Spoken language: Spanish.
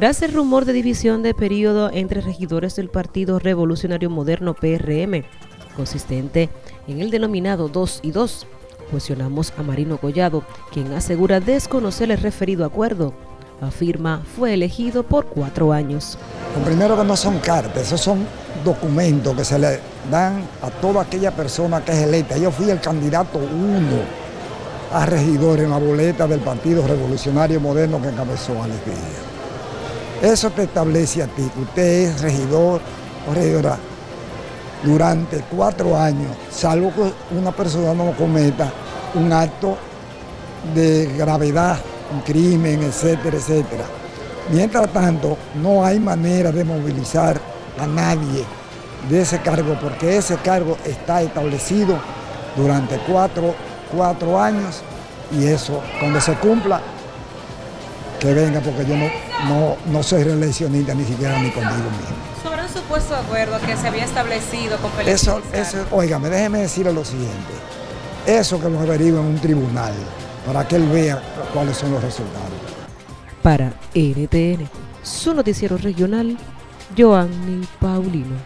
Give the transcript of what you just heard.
Tras el rumor de división de periodo entre regidores del Partido Revolucionario Moderno PRM, consistente en el denominado 2 y 2, cuestionamos a Marino Collado, quien asegura desconocer el referido acuerdo. Afirma fue elegido por cuatro años. Lo primero que no son cartas, esos son documentos que se le dan a toda aquella persona que es electa. Yo fui el candidato uno a regidor en la boleta del Partido Revolucionario Moderno que encabezó Alex Díaz. Eso te establece a ti que usted es regidor o regidora durante cuatro años, salvo que una persona no cometa un acto de gravedad, un crimen, etcétera, etcétera. Mientras tanto, no hay manera de movilizar a nadie de ese cargo, porque ese cargo está establecido durante cuatro, cuatro años y eso, cuando se cumpla, que venga, porque yo no, no, no soy reeleccionista ni siquiera ni conmigo mismo. Sobre un supuesto acuerdo que se había establecido con Felipe Eso, eso, óigame, déjeme decirle lo siguiente. Eso que lo averigua en un tribunal, para que él vea cuáles son los resultados. Para NTN, su noticiero regional, Joanny Paulino.